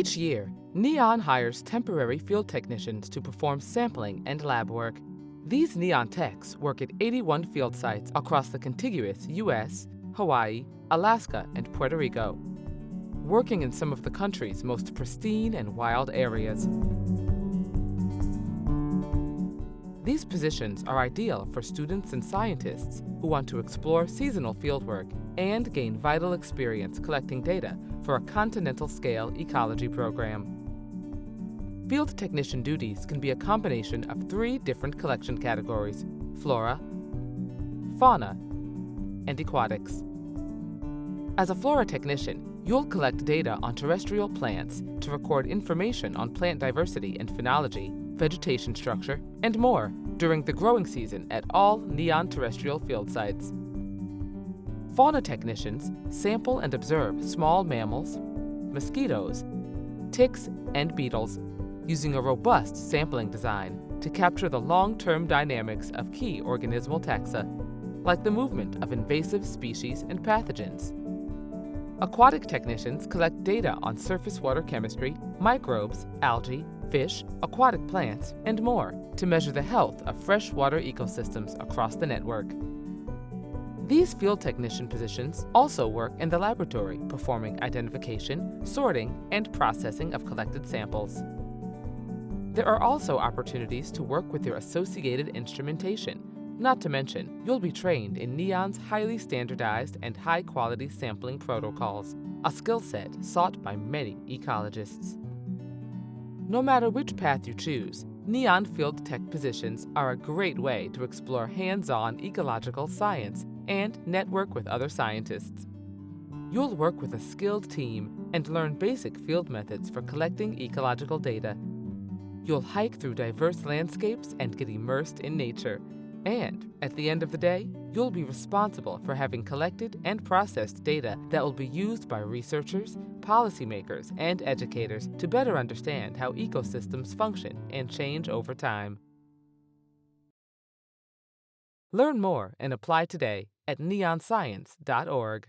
Each year, NEON hires temporary field technicians to perform sampling and lab work. These NEON techs work at 81 field sites across the contiguous U.S., Hawaii, Alaska, and Puerto Rico, working in some of the country's most pristine and wild areas. These positions are ideal for students and scientists who want to explore seasonal fieldwork and gain vital experience collecting data for a continental scale ecology program. Field technician duties can be a combination of three different collection categories flora, fauna, and aquatics. As a flora technician, you'll collect data on terrestrial plants to record information on plant diversity and phenology, vegetation structure, and more during the growing season at all NEON terrestrial field sites. Fauna technicians sample and observe small mammals, mosquitoes, ticks, and beetles using a robust sampling design to capture the long-term dynamics of key organismal taxa, like the movement of invasive species and pathogens. Aquatic technicians collect data on surface water chemistry, microbes, algae, fish, aquatic plants, and more to measure the health of freshwater ecosystems across the network. These field technician positions also work in the laboratory, performing identification, sorting, and processing of collected samples. There are also opportunities to work with your associated instrumentation. Not to mention, you'll be trained in NEON's highly standardized and high-quality sampling protocols, a skill set sought by many ecologists. No matter which path you choose, NEON Field Tech positions are a great way to explore hands-on ecological science and network with other scientists. You'll work with a skilled team and learn basic field methods for collecting ecological data. You'll hike through diverse landscapes and get immersed in nature. And at the end of the day, you'll be responsible for having collected and processed data that will be used by researchers, policymakers, and educators to better understand how ecosystems function and change over time. Learn more and apply today at neonscience.org.